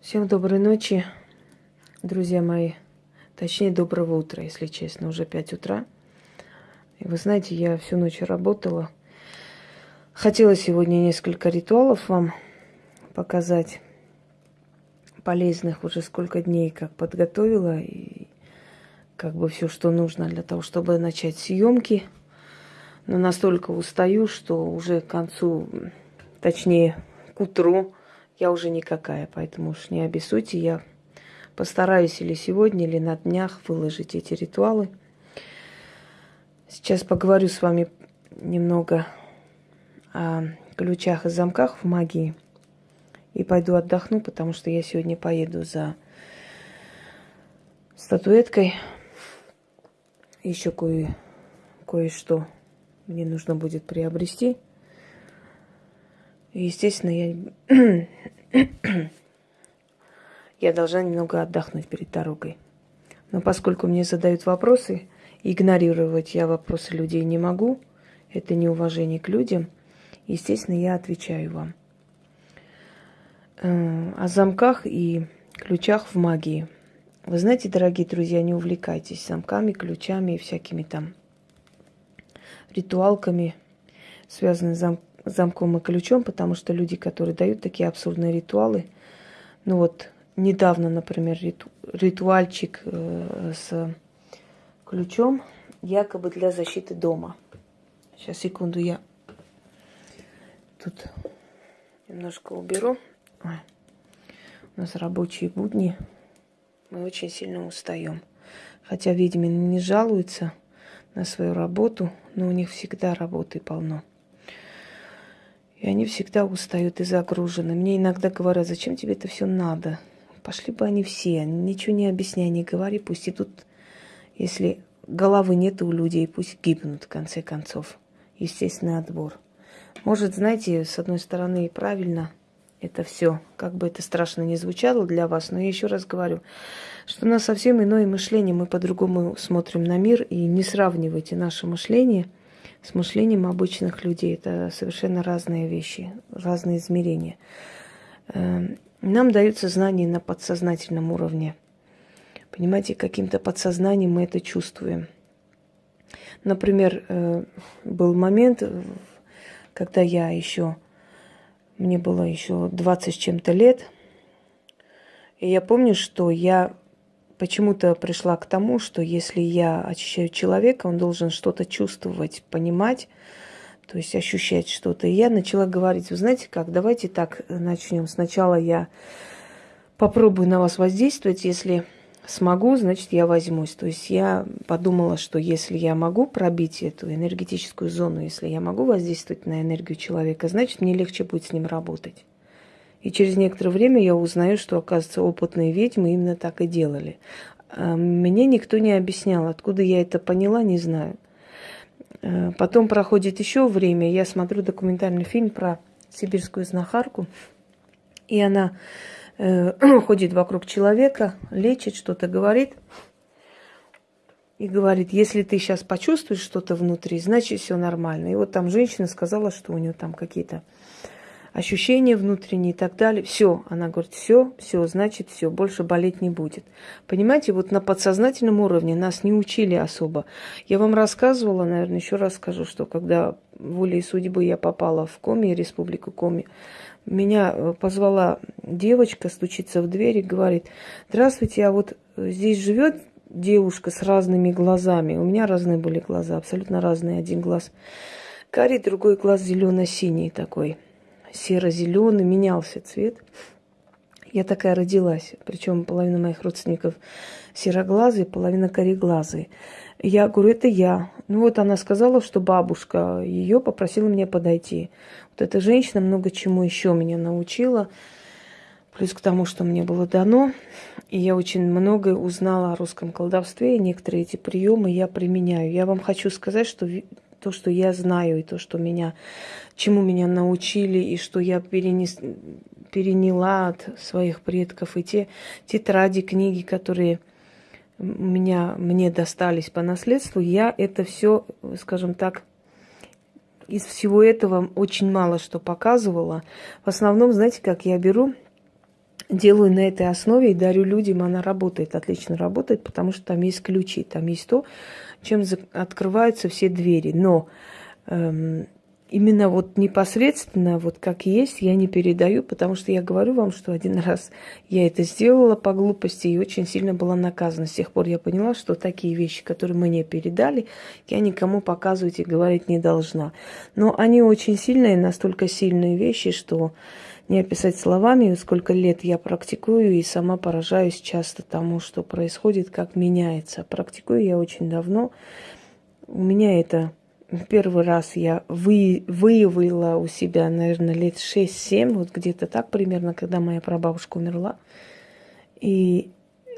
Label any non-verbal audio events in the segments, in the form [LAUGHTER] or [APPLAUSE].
Всем доброй ночи, друзья мои. Точнее, доброго утра, если честно, уже 5 утра. И вы знаете, я всю ночь работала. Хотела сегодня несколько ритуалов вам показать. Полезных уже сколько дней как подготовила. И как бы все, что нужно для того, чтобы начать съемки. Но настолько устаю, что уже к концу, точнее, к утру я уже никакая, поэтому уж не обессудьте, я постараюсь или сегодня, или на днях выложить эти ритуалы. Сейчас поговорю с вами немного о ключах и замках в магии. И пойду отдохну, потому что я сегодня поеду за статуэткой. Еще кое, кое-что мне нужно будет приобрести – естественно, я, [CLEARS THROAT] я должна немного отдохнуть перед дорогой. Но поскольку мне задают вопросы, игнорировать я вопросы людей не могу, это неуважение к людям, естественно, я отвечаю вам. Э, о замках и ключах в магии. Вы знаете, дорогие друзья, не увлекайтесь замками, ключами и всякими там ритуалками, связанными с замками замком и ключом, потому что люди, которые дают такие абсурдные ритуалы, ну вот недавно, например, риту, ритуальчик э, с ключом, якобы для защиты дома. Сейчас, секунду, я тут немножко уберу. Ой. У нас рабочие будни. Мы очень сильно устаем. Хотя ведьмины не жалуются на свою работу, но у них всегда работы полно. И они всегда устают и загружены. Мне иногда говорят, зачем тебе это все надо? Пошли бы они все, ничего не объясняй, не говори, пусть идут, если головы нет у людей, пусть гибнут в конце концов. Естественный отбор. Может, знаете, с одной стороны и правильно это все, как бы это страшно не звучало для вас, но я еще раз говорю, что у нас совсем иное мышление, мы по-другому смотрим на мир, и не сравнивайте наше мышление – с мышлением обычных людей. Это совершенно разные вещи, разные измерения. Эм, нам даются знания на подсознательном уровне. Понимаете, каким-то подсознанием мы это чувствуем. Например, э, был момент, когда я еще, мне было еще 20 с чем-то лет, и я помню, что я почему-то пришла к тому, что если я очищаю человека, он должен что-то чувствовать, понимать, то есть ощущать что-то. И я начала говорить, вы знаете как, давайте так начнем. Сначала я попробую на вас воздействовать, если смогу, значит, я возьмусь. То есть я подумала, что если я могу пробить эту энергетическую зону, если я могу воздействовать на энергию человека, значит, мне легче будет с ним работать. И через некоторое время я узнаю, что, оказывается, опытные ведьмы именно так и делали. А мне никто не объяснял, откуда я это поняла, не знаю. Э, потом проходит еще время, я смотрю документальный фильм про сибирскую знахарку, и она э, [CLEARS THROAT] ходит вокруг человека, лечит, что-то говорит, и говорит, если ты сейчас почувствуешь что-то внутри, значит все нормально. И вот там женщина сказала, что у нее там какие-то ощущения внутренние и так далее. Все, она говорит, все, все, значит, все, больше болеть не будет. Понимаете, вот на подсознательном уровне нас не учили особо. Я вам рассказывала, наверное, еще раз скажу, что когда волей судьбы я попала в Коми, республику Коми, меня э, позвала девочка, стучится в дверь и говорит, здравствуйте, а вот здесь живет девушка с разными глазами. У меня разные были глаза, абсолютно разные. Один глаз карий, другой глаз зелено-синий такой серо-зеленый, менялся цвет. Я такая родилась, причем половина моих родственников сероглазые, половина кореглазые. Я говорю, это я. Ну вот она сказала, что бабушка ее попросила меня подойти. Вот эта женщина много чему еще меня научила. Плюс к тому, что мне было дано. И я очень многое узнала о русском колдовстве. И некоторые эти приемы я применяю. Я вам хочу сказать, что то, что я знаю, и то, что меня, чему меня научили, и что я перенес, переняла от своих предков, и те тетради, книги, которые меня, мне достались по наследству, я это все, скажем так, из всего этого очень мало что показывала. В основном, знаете, как я беру делаю на этой основе и дарю людям, она работает, отлично работает, потому что там есть ключи, там есть то, чем открываются все двери. Но эм, именно вот непосредственно, вот как есть, я не передаю, потому что я говорю вам, что один [LAUGHS] раз я это сделала по глупости и очень сильно была наказана. С тех пор я поняла, что такие вещи, которые мне передали, я никому показывать и говорить не должна. Но они очень сильные, настолько сильные вещи, что не описать словами, сколько лет я практикую и сама поражаюсь часто тому, что происходит, как меняется. Практикую я очень давно. У меня это первый раз я вы, выявила у себя, наверное, лет 6-7, вот где-то так примерно, когда моя прабабушка умерла. И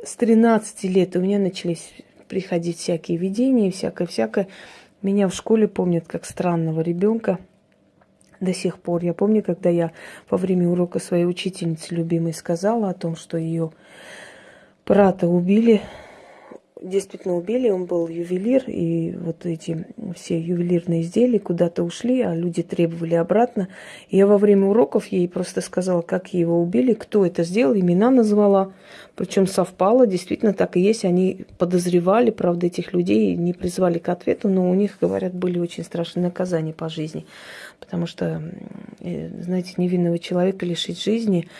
с 13 лет у меня начались приходить всякие видения, всякое-всякое. Меня в школе помнят как странного ребенка до сих пор. Я помню, когда я во время урока своей учительницы любимой сказала о том, что ее брата убили действительно убили, он был ювелир, и вот эти все ювелирные изделия куда-то ушли, а люди требовали обратно. Я во время уроков ей просто сказала, как его убили, кто это сделал, имена назвала. Причем совпало, действительно так и есть. Они подозревали, правда, этих людей не призвали к ответу, но у них, говорят, были очень страшные наказания по жизни. Потому что, знаете, невинного человека лишить жизни –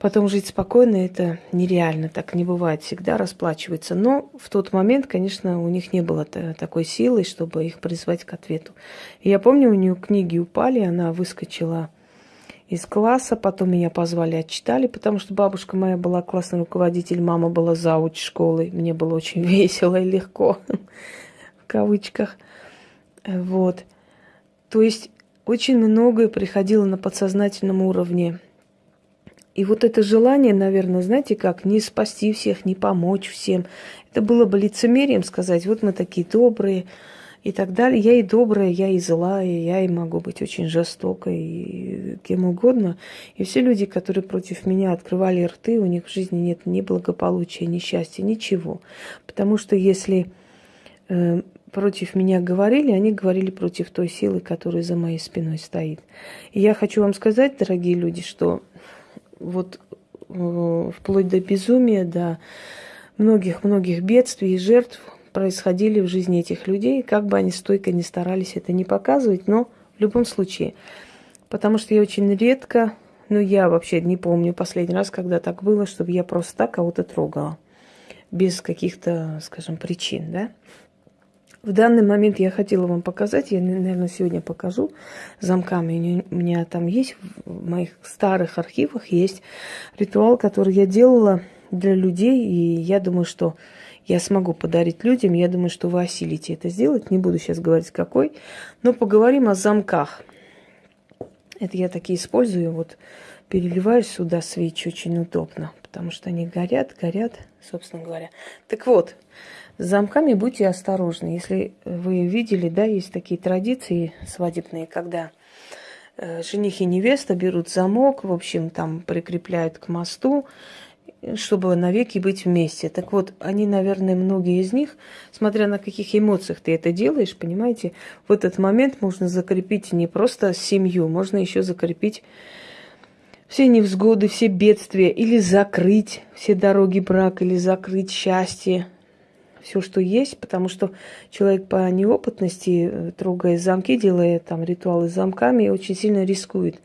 Потом жить спокойно это нереально, так не бывает, всегда расплачивается. Но в тот момент, конечно, у них не было такой силы, чтобы их призвать к ответу. И я помню, у нее книги упали, она выскочила из класса, потом меня позвали, отчитали, потому что бабушка моя была классный руководитель, мама была зауч школы, мне было очень [LAUGHS] весело и легко, [LAUGHS] в кавычках. Вот. То есть очень многое приходило на подсознательном уровне и вот это желание, наверное, знаете как, не спасти всех, не помочь всем. Это было бы лицемерием сказать, вот мы такие добрые и так далее. Я и добрая, я и злая, я и могу быть очень жестокой, и кем угодно. И все люди, которые против меня открывали рты, у них в жизни нет ни благополучия, ни счастья, ничего. Потому что если э, против меня говорили, они говорили против той силы, которая за моей спиной стоит. И я хочу вам сказать, дорогие люди, что вот э, вплоть до безумия, до многих-многих бедствий и жертв происходили в жизни этих людей, как бы они стойко не старались это не показывать, но в любом случае. Потому что я очень редко, ну я вообще не помню последний раз, когда так было, чтобы я просто так кого-то трогала. Без каких-то, скажем, причин, да. В данный момент я хотела вам показать, я, наверное, сегодня покажу замками. У меня там есть, в моих старых архивах есть ритуал, который я делала для людей, и я думаю, что я смогу подарить людям. Я думаю, что вы осилите это сделать. Не буду сейчас говорить какой, но поговорим о замках. Это я такие использую. Вот переливаю сюда свечи очень удобно, потому что они горят, горят, собственно говоря. Так вот, с замками будьте осторожны. Если вы видели, да, есть такие традиции свадебные, когда э, жених и невеста берут замок, в общем, там прикрепляют к мосту, чтобы навеки быть вместе. Так вот, они, наверное, многие из них, смотря на каких эмоциях ты это делаешь, понимаете, в этот момент можно закрепить не просто семью, можно еще закрепить все невзгоды, все бедствия, или закрыть все дороги брака, или закрыть счастье, все, что есть, потому что человек по неопытности, э, трогая замки, делая там ритуалы с замками, очень сильно рискует.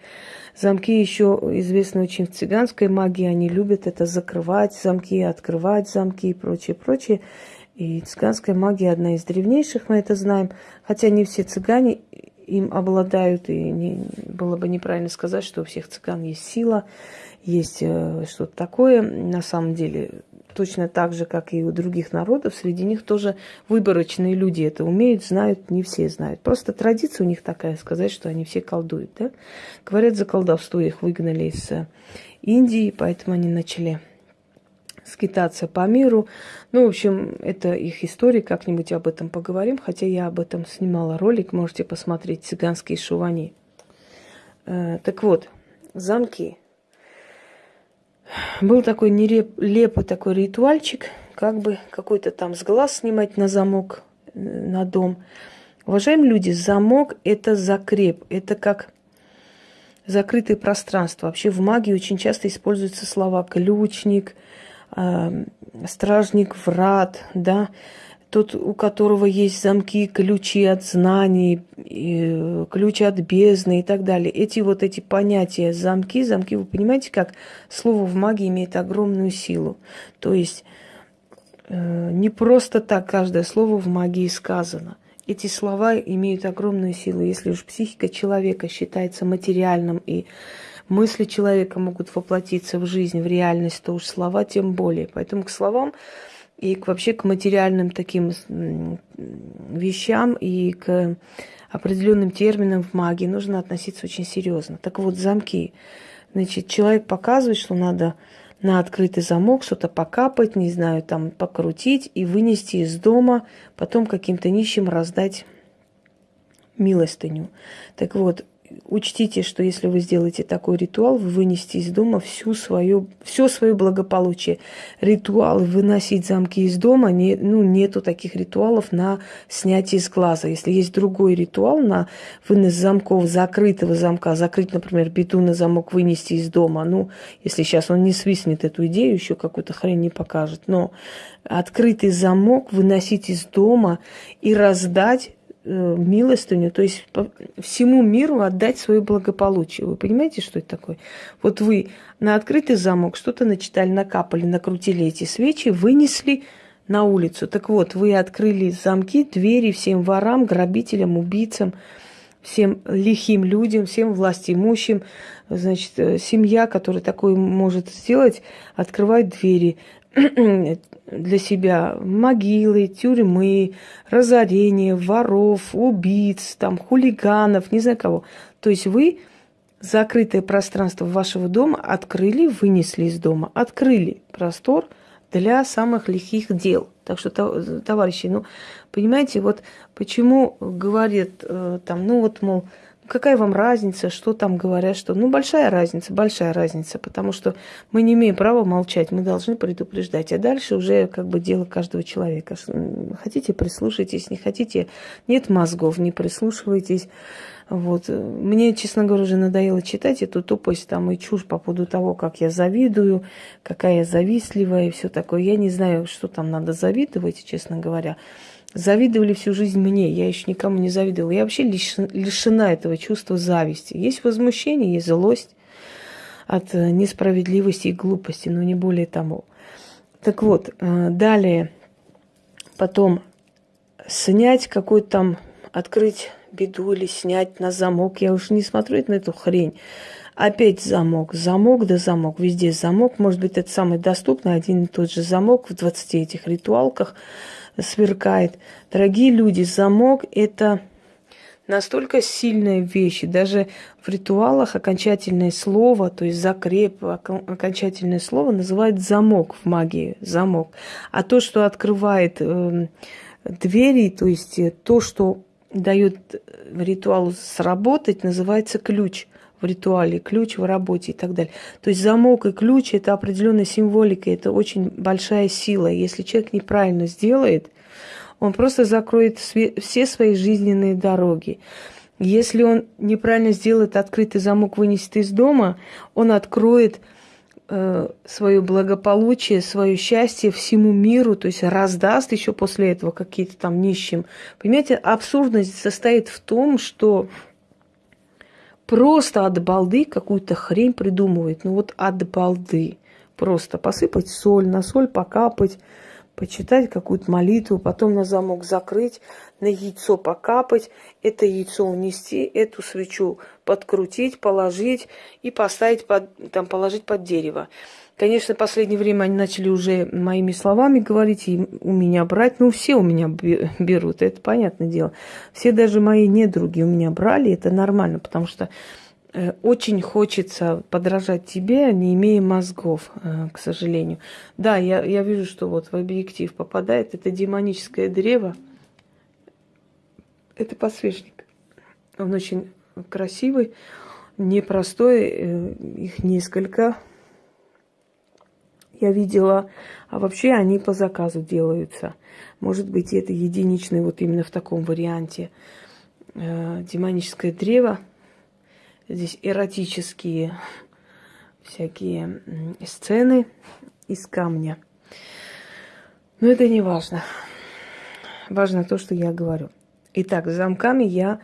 Замки еще известны очень в цыганской магии, они любят это закрывать замки, открывать замки и прочее, прочее. И цыганская магия одна из древнейших, мы это знаем, хотя не все цыгане им обладают, и не, было бы неправильно сказать, что у всех цыган есть сила, есть э, что-то такое. На самом деле точно так же, как и у других народов, среди них тоже выборочные люди это умеют, знают, не все знают. Просто традиция у них такая, сказать, что они все колдуют. Да? Говорят, за колдовство их выгнали из э, Индии, поэтому они начали скитаться по миру. Ну, в общем, это их история, как-нибудь об этом поговорим, хотя я об этом снимала ролик, можете посмотреть «Цыганские шувани». Э, так вот, замки – был такой нелепый такой ритуальчик, как бы какой-то там с глаз снимать на замок, э, на дом. Уважаемые люди, замок – это закреп, это как закрытое пространство. Вообще в магии очень часто используются слова ключник, э, стражник врат, да, тот, у которого есть замки, ключи от знаний, ключи от бездны и так далее. Эти вот эти понятия замки, замки, вы понимаете, как слово в магии имеет огромную силу. То есть э, не просто так каждое слово в магии сказано. Эти слова имеют огромную силу. Если уж психика человека считается материальным и мысли человека могут воплотиться в жизнь, в реальность, то уж слова тем более. Поэтому к словам и к, вообще к материальным таким вещам и к определенным терминам в магии нужно относиться очень серьезно. Так вот, замки. Значит, человек показывает, что надо на открытый замок что-то покапать, не знаю, там покрутить и вынести из дома, потом каким-то нищим раздать милостыню. Так вот, учтите, что если вы сделаете такой ритуал, вы вынесете из дома всю свою, все свое благополучие. Ритуал выносить замки из дома, не, ну, нету таких ритуалов на снятие из глаза. Если есть другой ритуал на вынос замков, закрытого замка, закрыть, например, бетонный замок, вынести из дома, ну, если сейчас он не свистнет эту идею, еще какую-то хрень не покажет, но открытый замок выносить из дома и раздать милостыню, то есть всему миру отдать свое благополучие. Вы понимаете, что это такое? Вот вы на открытый замок что-то начитали, накапали, накрутили эти свечи, вынесли на улицу. Так вот, вы открыли замки, двери всем ворам, грабителям, убийцам, всем лихим людям, всем властимущим. Значит, э, семья, которая такое может сделать, открывает двери [CLEARS THROAT] для себя могилы, тюрьмы, разорения, воров, убийц, там, хулиганов, не знаю кого. То есть вы закрытое пространство вашего дома открыли, вынесли из дома, открыли простор для самых лихих дел. Так что, товарищи, ну, понимаете, вот почему говорят э, там, ну вот, мол, Какая вам разница, что там говорят, что... Ну, большая разница, большая разница, потому что мы не имеем права молчать, мы должны предупреждать. А дальше уже как бы дело каждого человека. Хотите, прислушайтесь, не хотите, нет мозгов, не прислушивайтесь. Вот. Мне, честно говоря, уже надоело читать эту тупость там и чушь по поводу того, как я завидую, какая я завистливая и все такое. Я не знаю, что там надо завидовать, честно говоря завидовали всю жизнь мне, я еще никому не завидовала. Я вообще лишена этого чувства зависти. Есть возмущение, есть злость от э, несправедливости и глупости, но не более того. Так вот, э, далее, потом снять какой-то там, открыть беду или снять на замок. Я уж не смотрю на эту хрень. Опять замок, замок да замок, везде замок. Может быть, это самый доступный, один и тот же замок в 20 этих ритуалках – сверкает. Дорогие люди, замок – это настолько сильная вещь. И даже в ритуалах окончательное слово, то есть закреп, окончательное слово называют замок в магии, замок. А то, что открывает э, двери, то есть то, что дает ритуалу сработать, называется ключ в ритуале, ключ в работе и так далее. То есть замок и ключ – это определенная символика, это очень большая сила. Если человек неправильно сделает, он просто закроет все свои жизненные дороги. Если он неправильно сделает открытый замок, вынесет из дома, он откроет э, свое благополучие, свое счастье всему миру, то есть раздаст еще после этого какие-то там нищим. Понимаете, абсурдность состоит в том, что просто от балды какую-то хрень придумывает. Ну вот от балды. Просто посыпать соль, на соль покапать, почитать какую-то молитву, потом на замок закрыть, на яйцо покапать, это яйцо унести, эту свечу подкрутить, положить и поставить под, там, положить под дерево. Конечно, в последнее время они начали уже моими словами говорить и у меня брать. Ну, все у меня берут, это понятное дело. Все даже мои недруги у меня брали, это нормально, потому что очень хочется подражать тебе, не имея мозгов, э, к сожалению. Да, я, я вижу, что вот в объектив попадает это демоническое древо. Это подсвечник. Он очень красивый, непростой, э, их несколько я видела, а вообще они по заказу делаются. Может быть, это единичный вот именно в таком варианте. Э, демоническое древо. Здесь эротические всякие сцены из камня. Но это не важно. Важно то, что я говорю. Итак, с замками я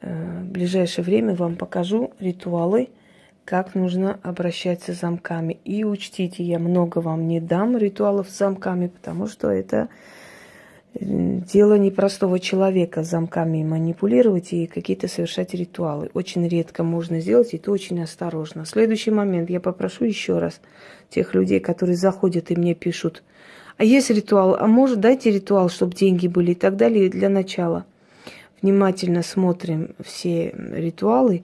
э, в ближайшее время вам покажу ритуалы, как нужно обращаться с замками. И учтите, я много вам не дам ритуалов с замками, потому что это дело непростого человека замками манипулировать и какие-то совершать ритуалы. Очень редко можно сделать, и то очень осторожно. Следующий момент я попрошу еще раз тех людей, которые заходят и мне пишут, а есть ритуал, а может дайте ритуал, чтобы деньги были и так далее для начала. Внимательно смотрим все ритуалы,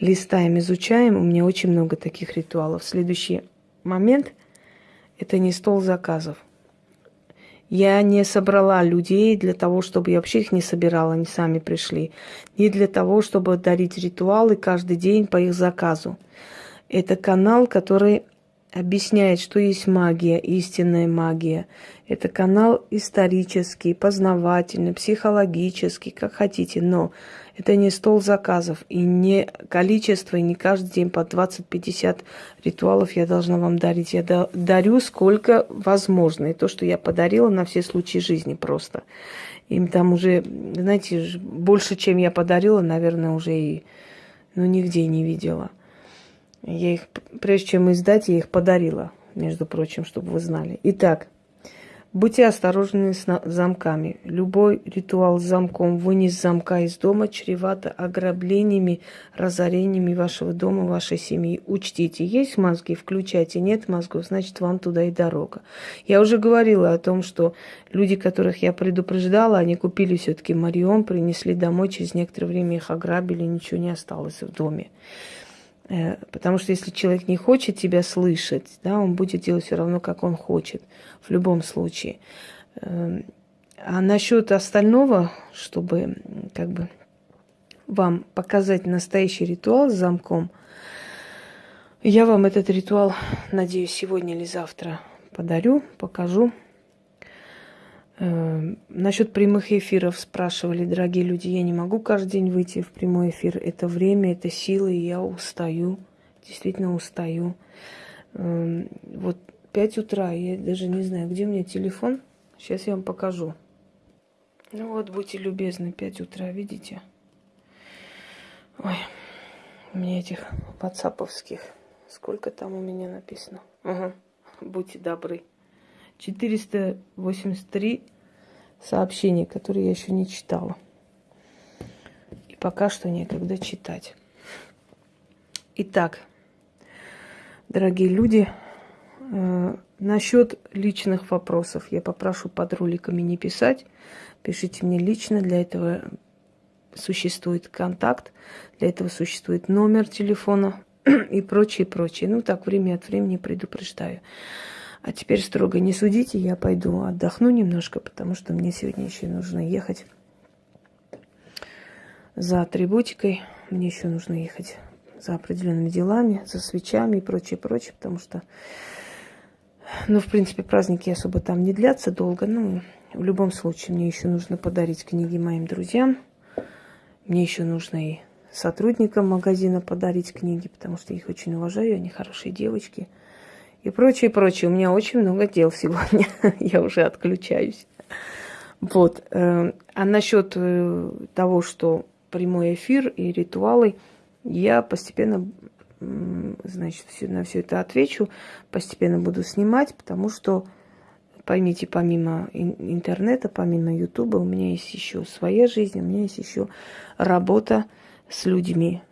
листаем, изучаем. У меня очень много таких ритуалов. Следующий момент – это не стол заказов. Я не собрала людей для того, чтобы я вообще их не собирала, они сами пришли. Не для того, чтобы дарить ритуалы каждый день по их заказу. Это канал, который объясняет, что есть магия, истинная магия. Это канал исторический, познавательный, психологический, как хотите, но это не стол заказов и не количество, и не каждый день по 20-50 ритуалов я должна вам дарить. Я дарю сколько возможно. И то, что я подарила на все случаи жизни просто. Им там уже, знаете, больше, чем я подарила, наверное, уже и ну, нигде не видела. Я их, прежде чем издать, я их подарила, между прочим, чтобы вы знали. Итак, Будьте осторожны с замками. Любой ритуал с замком, вынес замка из дома, чревато ограблениями, разорениями вашего дома, вашей семьи. Учтите, есть мозги, включайте, нет мозгов, значит, вам туда и дорога. Я уже говорила о том, что люди, которых я предупреждала, они купили все-таки Марион, принесли домой, через некоторое время их ограбили, ничего не осталось в доме. Э, потому что если человек не хочет тебя слышать, да, он будет делать все равно, как он хочет, в любом случае. Эм, а насчет остального, чтобы как бы вам показать настоящий ритуал с замком, я вам этот ритуал, надеюсь, сегодня или завтра подарю, покажу. Э, насчет прямых эфиров спрашивали, дорогие люди, я не могу каждый день выйти в прямой эфир. Это время, это силы, и я устаю, действительно устаю. Э, вот 5 утра, я даже не знаю, где у меня телефон. Сейчас я вам покажу. Ну вот, будьте любезны, 5 утра, видите? Ой, у меня этих ватсаповских. Сколько там у меня написано? Ага, будьте добры. 483 сообщения, которые я еще не читала. И пока что некогда читать. Итак, дорогие люди, э, насчет личных вопросов я попрошу под роликами не писать. Пишите мне лично, для этого существует контакт, для этого существует номер телефона [CLEARS THROAT] и прочее, прочее. Ну, так время от времени предупреждаю. А теперь строго не судите, я пойду отдохну немножко, потому что мне сегодня еще нужно ехать за атрибутикой. Мне еще нужно ехать за определенными делами, за свечами и прочее, прочее, потому что, ну, в принципе, праздники особо там не длятся долго. Ну, в любом случае, мне еще нужно подарить книги моим друзьям. Мне еще нужно и сотрудникам магазина подарить книги, потому что их очень уважаю, они хорошие девочки – и прочее, прочее. У меня очень много дел сегодня. [LAUGHS] Я уже отключаюсь. Вот. Э, а насчет э, того, что прямой эфир и ритуалы, я постепенно, значит, на все это отвечу, постепенно буду снимать, потому что, поймите, помимо интернета, помимо Ютуба, у меня есть еще своя жизнь, у меня есть еще работа с людьми,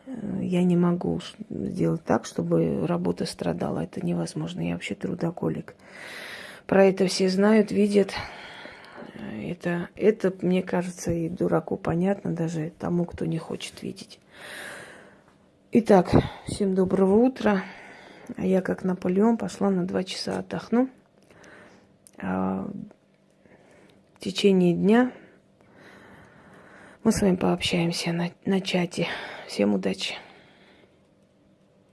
я не могу сделать так, чтобы работа страдала. Это невозможно. Я вообще трудоголик. Про это все знают, видят. Это, это, мне кажется, и дураку понятно, даже тому, кто не хочет видеть. Итак, всем доброго утра. А я, как Наполеон, пошла на два часа отдохну. А в течение дня мы с вами пообщаемся на, на чате. Всем удачи!